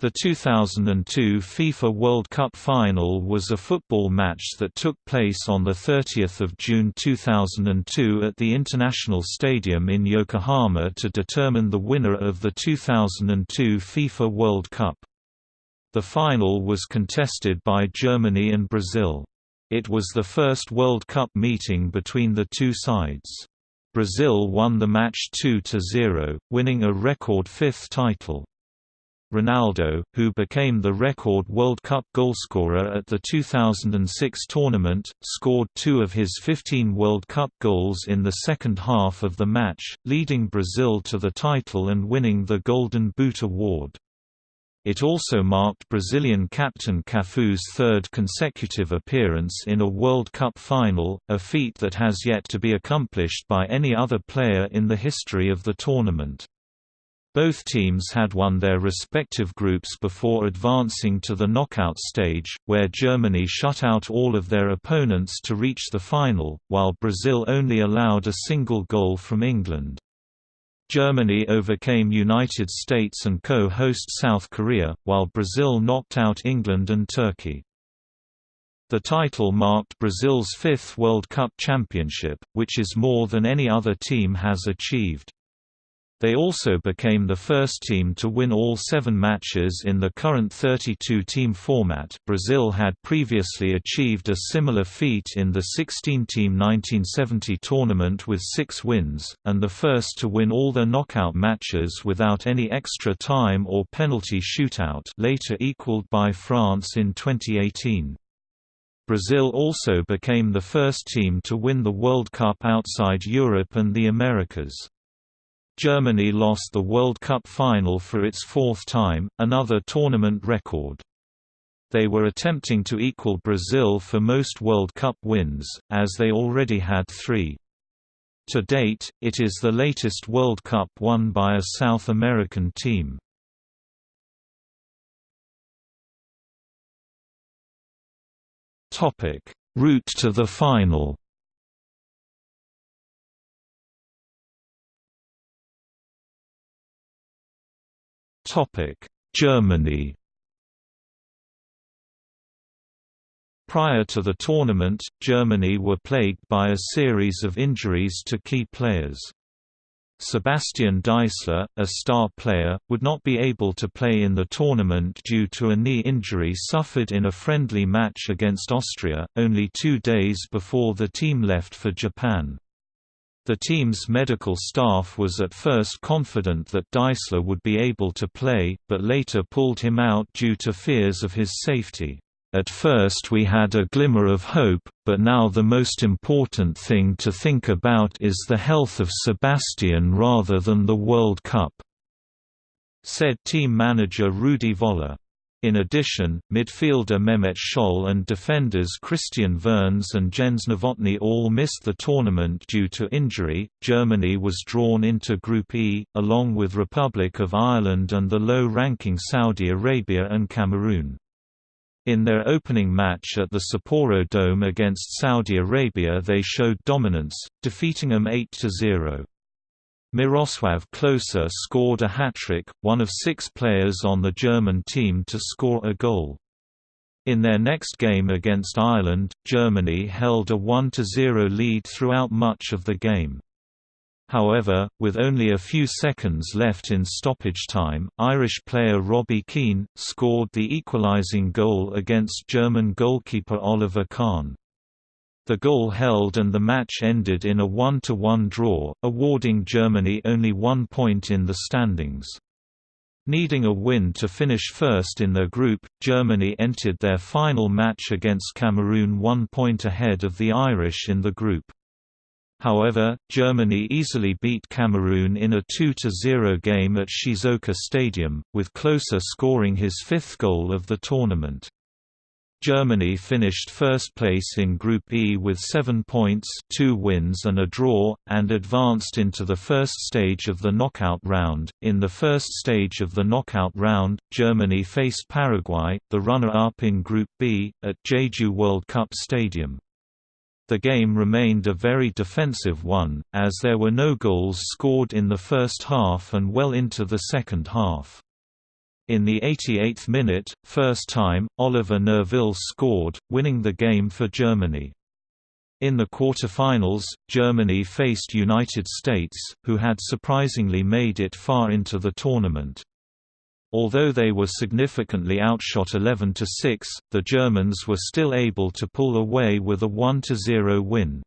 The 2002 FIFA World Cup final was a football match that took place on 30 June 2002 at the International Stadium in Yokohama to determine the winner of the 2002 FIFA World Cup. The final was contested by Germany and Brazil. It was the first World Cup meeting between the two sides. Brazil won the match 2–0, winning a record fifth title. Ronaldo, who became the record World Cup goalscorer at the 2006 tournament, scored two of his 15 World Cup goals in the second half of the match, leading Brazil to the title and winning the Golden Boot award. It also marked Brazilian captain Cafu's third consecutive appearance in a World Cup final, a feat that has yet to be accomplished by any other player in the history of the tournament. Both teams had won their respective groups before advancing to the knockout stage, where Germany shut out all of their opponents to reach the final, while Brazil only allowed a single goal from England. Germany overcame United States and co-host South Korea, while Brazil knocked out England and Turkey. The title marked Brazil's fifth World Cup championship, which is more than any other team has achieved. They also became the first team to win all seven matches in the current 32-team format Brazil had previously achieved a similar feat in the 16-team 1970 tournament with six wins, and the first to win all their knockout matches without any extra time or penalty shootout later equaled by France in 2018. Brazil also became the first team to win the World Cup outside Europe and the Americas. Germany lost the World Cup final for its fourth time, another tournament record. They were attempting to equal Brazil for most World Cup wins, as they already had three. To date, it is the latest World Cup won by a South American team. Route to the final Germany Prior to the tournament, Germany were plagued by a series of injuries to key players. Sebastian Deisler, a star player, would not be able to play in the tournament due to a knee injury suffered in a friendly match against Austria, only two days before the team left for Japan. The team's medical staff was at first confident that Deisler would be able to play, but later pulled him out due to fears of his safety. At first we had a glimmer of hope, but now the most important thing to think about is the health of Sebastian rather than the World Cup," said team manager Rudi Völler. In addition, midfielder Mehmet Scholl and defenders Christian Wörns and Jens Nowotny all missed the tournament due to injury. Germany was drawn into Group E, along with Republic of Ireland and the low ranking Saudi Arabia and Cameroon. In their opening match at the Sapporo Dome against Saudi Arabia they showed dominance, defeating them 8–0. Miroslav Klose scored a hat-trick, one of six players on the German team to score a goal. In their next game against Ireland, Germany held a 1–0 lead throughout much of the game. However, with only a few seconds left in stoppage time, Irish player Robbie Keane, scored the equalising goal against German goalkeeper Oliver Kahn. The goal held and the match ended in a 1–1 draw, awarding Germany only one point in the standings. Needing a win to finish first in their group, Germany entered their final match against Cameroon one point ahead of the Irish in the group. However, Germany easily beat Cameroon in a 2–0 game at Shizuoka Stadium, with Klose scoring his fifth goal of the tournament. Germany finished first place in Group E with seven points two wins and a draw, and advanced into the first stage of the knockout round. In the first stage of the knockout round, Germany faced Paraguay, the runner-up in Group B, at Jeju World Cup Stadium. The game remained a very defensive one, as there were no goals scored in the first half and well into the second half. In the 88th minute, first time, Oliver Neuville scored, winning the game for Germany. In the quarter-finals, Germany faced United States, who had surprisingly made it far into the tournament. Although they were significantly outshot 11–6, the Germans were still able to pull away with a 1–0 win.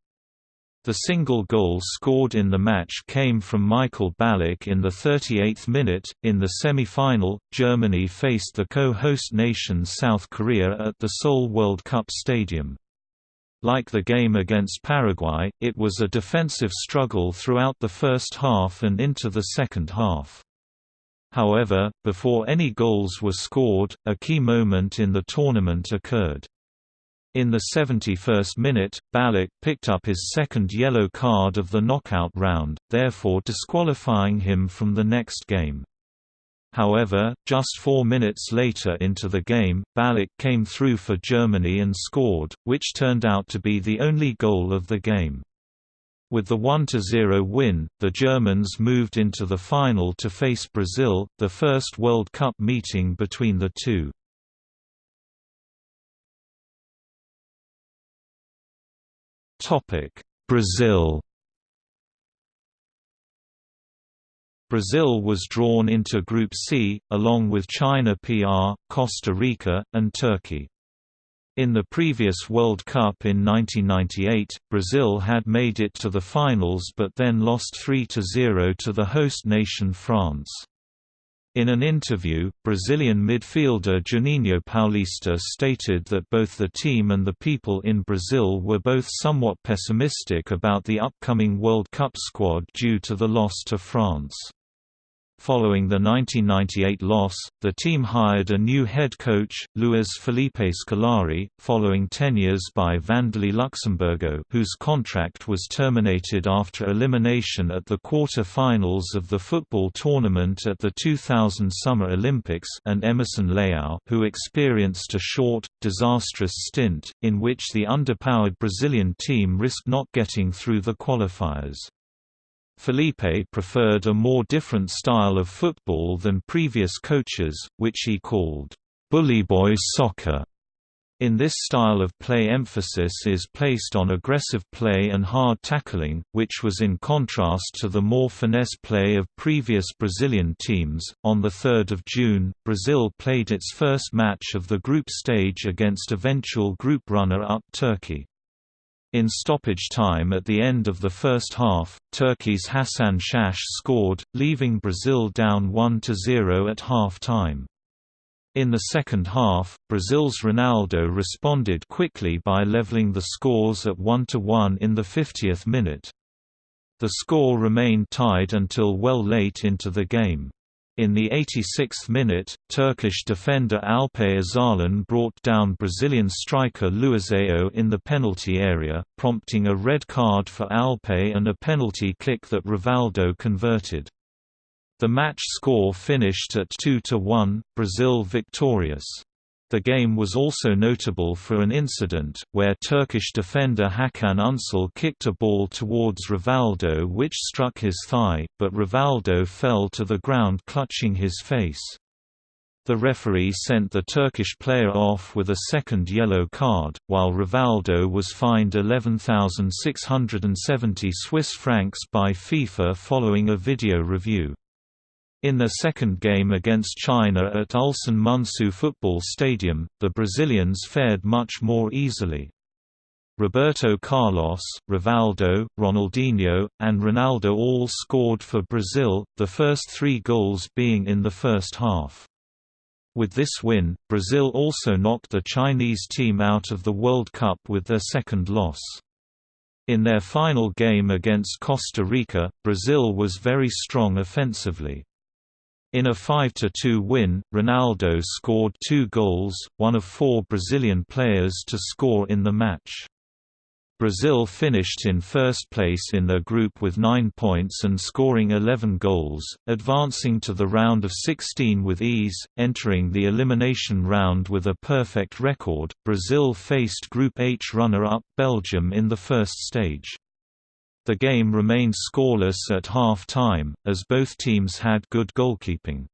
The single goal scored in the match came from Michael Ballack in the 38th minute. In the semi final, Germany faced the co host nation South Korea at the Seoul World Cup Stadium. Like the game against Paraguay, it was a defensive struggle throughout the first half and into the second half. However, before any goals were scored, a key moment in the tournament occurred. In the 71st minute, Ballack picked up his second yellow card of the knockout round, therefore disqualifying him from the next game. However, just four minutes later into the game, Ballack came through for Germany and scored, which turned out to be the only goal of the game. With the 1–0 win, the Germans moved into the final to face Brazil, the first World Cup meeting between the two. Brazil Brazil was drawn into Group C, along with China PR, Costa Rica, and Turkey. In the previous World Cup in 1998, Brazil had made it to the finals but then lost 3–0 to the host nation France. In an interview, Brazilian midfielder Juninho Paulista stated that both the team and the people in Brazil were both somewhat pessimistic about the upcoming World Cup squad due to the loss to France. Following the 1998 loss, the team hired a new head coach, Luiz Felipe Scolari, following tenures by Vanderlei Luxemburgo whose contract was terminated after elimination at the quarter-finals of the football tournament at the 2000 Summer Olympics and Emerson Leao who experienced a short, disastrous stint, in which the underpowered Brazilian team risked not getting through the qualifiers. Felipe preferred a more different style of football than previous coaches, which he called, "bully boy soccer". In this style of play emphasis is placed on aggressive play and hard tackling, which was in contrast to the more finesse play of previous Brazilian teams. On the 3rd of June, Brazil played its first match of the group stage against eventual group runner-up Turkey. In stoppage time at the end of the first half, Turkey's Hasan Şaş scored, leaving Brazil down 1–0 at half-time. In the second half, Brazil's Ronaldo responded quickly by leveling the scores at 1–1 in the 50th minute. The score remained tied until well late into the game. In the 86th minute, Turkish defender Alpay Özalan brought down Brazilian striker Luizão in the penalty area, prompting a red card for Alpay and a penalty kick that Rivaldo converted. The match score finished at 2–1, Brazil victorious. The game was also notable for an incident, where Turkish defender Hakan Ünsal kicked a ball towards Rivaldo which struck his thigh, but Rivaldo fell to the ground clutching his face. The referee sent the Turkish player off with a second yellow card, while Rivaldo was fined 11,670 Swiss francs by FIFA following a video review. In their second game against China at Ulsan Munsu Football Stadium, the Brazilians fared much more easily. Roberto Carlos, Rivaldo, Ronaldinho, and Ronaldo all scored for Brazil, the first three goals being in the first half. With this win, Brazil also knocked the Chinese team out of the World Cup with their second loss. In their final game against Costa Rica, Brazil was very strong offensively. In a 5–2 win, Ronaldo scored two goals, one of four Brazilian players to score in the match. Brazil finished in first place in their group with 9 points and scoring 11 goals, advancing to the round of 16 with ease, entering the elimination round with a perfect record. Brazil faced Group H runner-up Belgium in the first stage. The game remained scoreless at half-time, as both teams had good goalkeeping.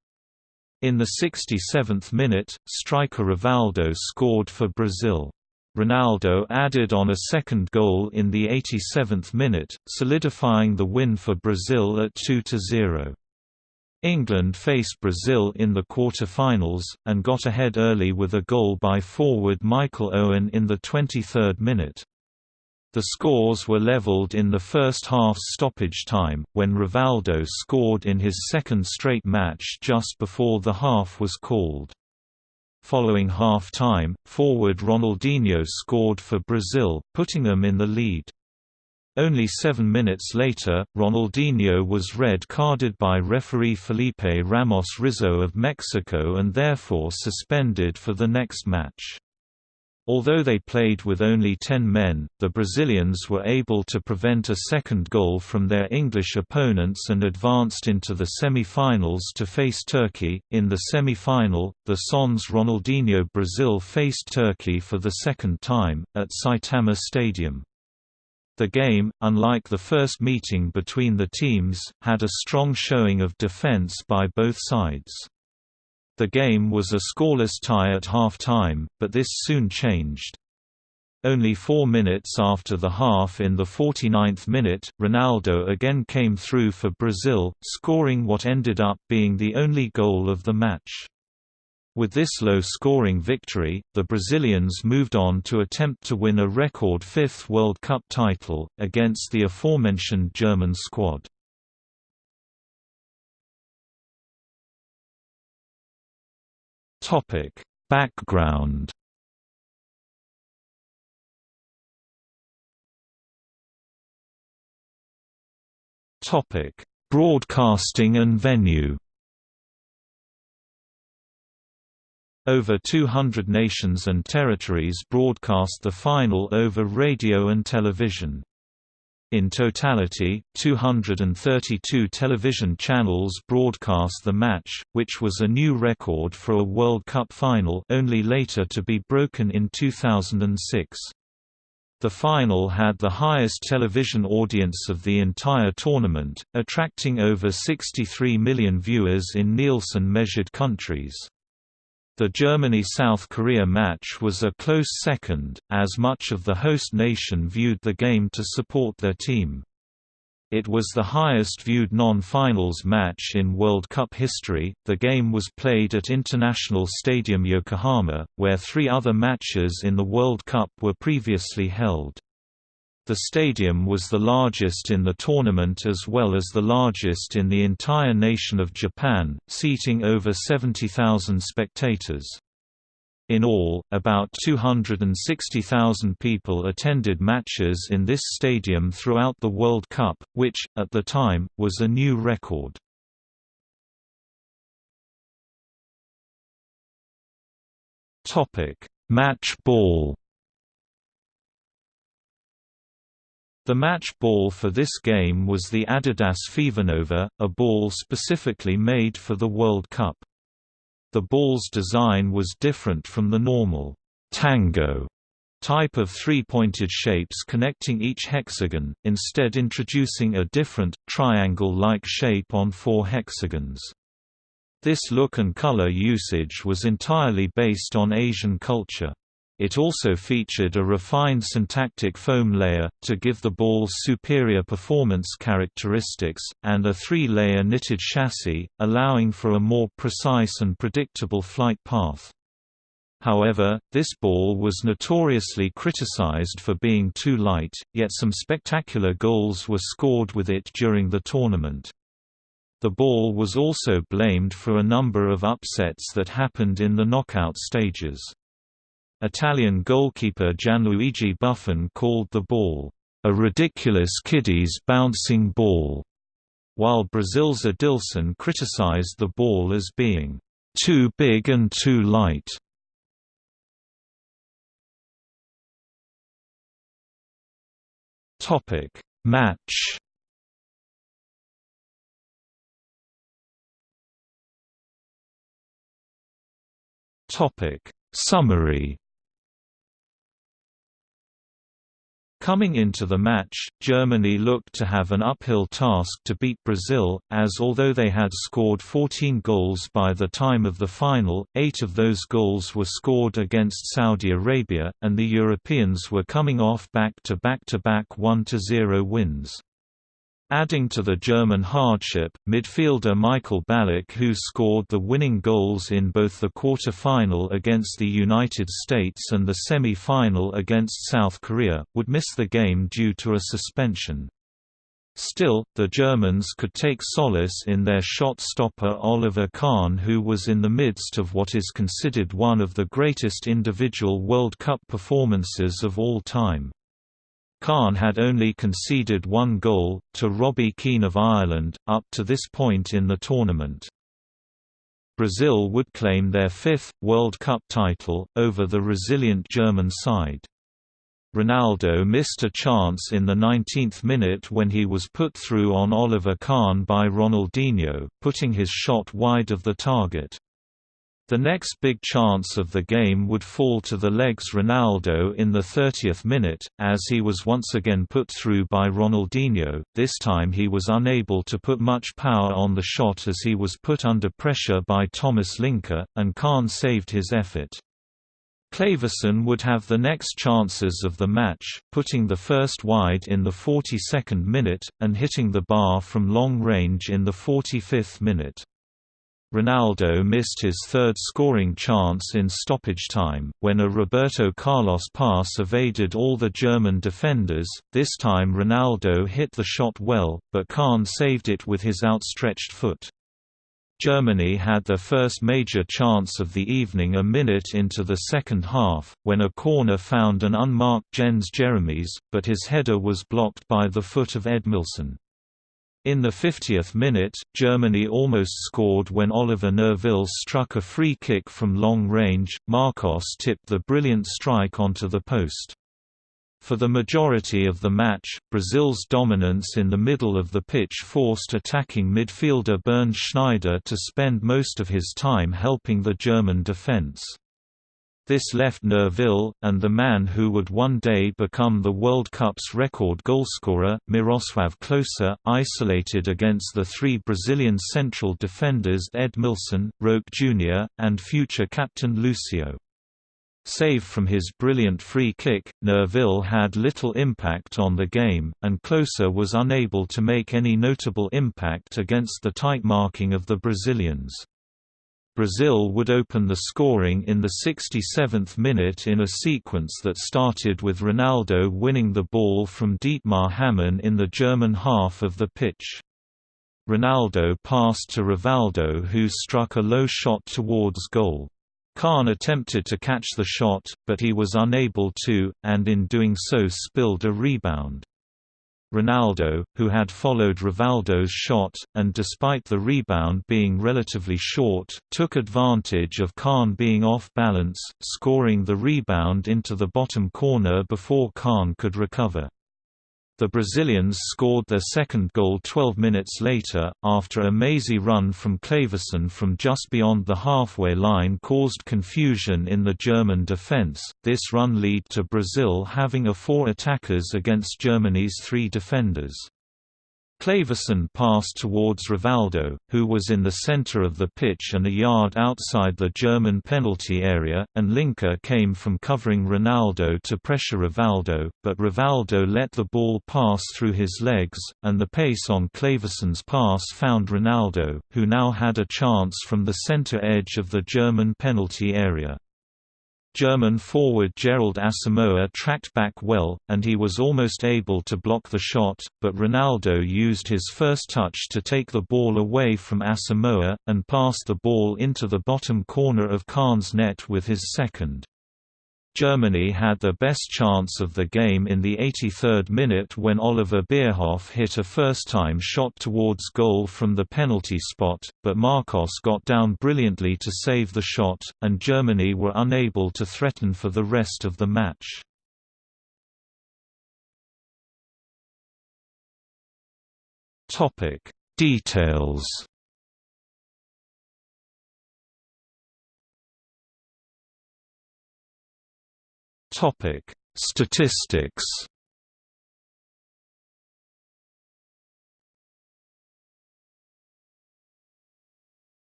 In the 67th minute, striker Rivaldo scored for Brazil. Ronaldo added on a second goal in the 87th minute, solidifying the win for Brazil at 2–0. England faced Brazil in the quarter-finals, and got ahead early with a goal by forward Michael Owen in the 23rd minute. The scores were leveled in the first half's stoppage time, when Rivaldo scored in his second straight match just before the half was called. Following half-time, forward Ronaldinho scored for Brazil, putting them in the lead. Only seven minutes later, Ronaldinho was red-carded by referee Felipe Ramos Rizo of Mexico and therefore suspended for the next match. Although they played with only 10 men, the Brazilians were able to prevent a second goal from their English opponents and advanced into the semi-finals to face Turkey. In the semi-final, the Son's Ronaldinho Brazil faced Turkey for the second time, at Saitama Stadium. The game, unlike the first meeting between the teams, had a strong showing of defense by both sides. The game was a scoreless tie at half-time, but this soon changed. Only four minutes after the half in the 49th minute, Ronaldo again came through for Brazil, scoring what ended up being the only goal of the match. With this low-scoring victory, the Brazilians moved on to attempt to win a record fifth World Cup title, against the aforementioned German squad. Topic: Background. Topic: Broadcasting and venue. Over 200 nations and territories broadcast the final over radio and television. In totality, 232 television channels broadcast the match, which was a new record for a World Cup final only later to be broken in 2006. The final had the highest television audience of the entire tournament, attracting over 63 million viewers in Nielsen-measured countries. The Germany–South Korea match was a close second, as much of the host nation viewed the game to support their team. It was the highest viewed non-finals match in World Cup history. The game was played at International Stadium Yokohama, where three other matches in the World Cup were previously held. The stadium was the largest in the tournament as well as the largest in the entire nation of Japan, seating over 70,000 spectators. In all, about 260,000 people attended matches in this stadium throughout the World Cup, which, at the time, was a new record. Match ball The match ball for this game was the Adidas Fevernova, a ball specifically made for the World Cup. The ball's design was different from the normal tango type of three-pointed shapes connecting each hexagon, instead introducing a different, triangle-like shape on four hexagons. This look and color usage was entirely based on Asian culture. It also featured a refined syntactic foam layer, to give the balls superior performance characteristics, and a three-layer knitted chassis, allowing for a more precise and predictable flight path. However, this ball was notoriously criticized for being too light, yet some spectacular goals were scored with it during the tournament. The ball was also blamed for a number of upsets that happened in the knockout stages. Italian goalkeeper Gianluigi Buffon called the ball, "...a ridiculous kiddies bouncing ball", while Brazil's Edílson criticized the ball as being, "...too big and too light". Match Topic Summary Coming into the match, Germany looked to have an uphill task to beat Brazil, as although they had scored 14 goals by the time of the final, eight of those goals were scored against Saudi Arabia, and the Europeans were coming off back-to-back-to-back 1–0 wins. Adding to the German hardship, midfielder Michael Ballack who scored the winning goals in both the quarter-final against the United States and the semi-final against South Korea, would miss the game due to a suspension. Still, the Germans could take solace in their shot stopper Oliver Kahn who was in the midst of what is considered one of the greatest individual World Cup performances of all time. Kahn had only conceded one goal, to Robbie Keane of Ireland, up to this point in the tournament. Brazil would claim their fifth, World Cup title, over the resilient German side. Ronaldo missed a chance in the 19th minute when he was put through on Oliver Kahn by Ronaldinho, putting his shot wide of the target. The next big chance of the game would fall to the legs Ronaldo in the 30th minute, as he was once again put through by Ronaldinho, this time he was unable to put much power on the shot as he was put under pressure by Thomas Linke, and Kahn saved his effort. Kléberson would have the next chances of the match, putting the first wide in the 42nd minute, and hitting the bar from long range in the 45th minute. Ronaldo missed his third scoring chance in stoppage time, when a Roberto Carlos pass evaded all the German defenders, this time Ronaldo hit the shot well, but Kahn saved it with his outstretched foot. Germany had their first major chance of the evening a minute into the second half, when a corner found an unmarked Jens Jeremies, but his header was blocked by the foot of Edmilson. In the 50th minute, Germany almost scored when Oliver Neuville struck a free kick from long range, Marcos tipped the brilliant strike onto the post. For the majority of the match, Brazil's dominance in the middle of the pitch forced attacking midfielder Bernd Schneider to spend most of his time helping the German defense. This left Neuville, and the man who would one day become the World Cup's record goalscorer, Miroslav Klose, isolated against the three Brazilian central defenders Edmilson, Roque Jr., and future captain Lucio. Save from his brilliant free kick, Neuville had little impact on the game, and Klose was unable to make any notable impact against the tight marking of the Brazilians. Brazil would open the scoring in the 67th minute in a sequence that started with Ronaldo winning the ball from Dietmar Hamann in the German half of the pitch. Ronaldo passed to Rivaldo who struck a low shot towards goal. Kahn attempted to catch the shot, but he was unable to, and in doing so spilled a rebound. Ronaldo, who had followed Rivaldo's shot, and despite the rebound being relatively short, took advantage of Kahn being off balance, scoring the rebound into the bottom corner before Kahn could recover. The Brazilians scored their second goal 12 minutes later, after a mazy run from Kléberson from just beyond the halfway line caused confusion in the German defense. This run led to Brazil having a four attackers against Germany's three defenders. Kléberson passed towards Rivaldo, who was in the center of the pitch and a yard outside the German penalty area, and Linke came from covering Ronaldo to pressure Rivaldo, but Rivaldo let the ball pass through his legs, and the pace on Kléberson's pass found Ronaldo, who now had a chance from the center edge of the German penalty area. German forward Gerald Asamoah tracked back well, and he was almost able to block the shot, but Ronaldo used his first touch to take the ball away from Asamoah, and passed the ball into the bottom corner of Kahn's net with his second. Germany had their best chance of the game in the 83rd minute when Oliver Bierhoff hit a first-time shot towards goal from the penalty spot, but Marcos got down brilliantly to save the shot, and Germany were unable to threaten for the rest of the match. Details Topic: Statistics.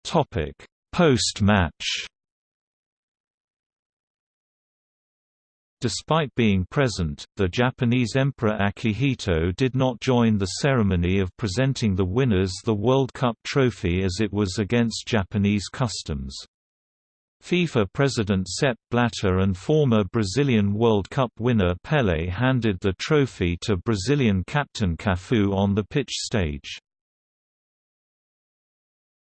Topic: Post-match. Despite being present, the Japanese Emperor Akihito did not join the ceremony of presenting the winners the World Cup trophy as it was against Japanese customs. FIFA President Sepp Blatter and former Brazilian World Cup winner Pelé handed the trophy to Brazilian captain Cafu on the pitch stage.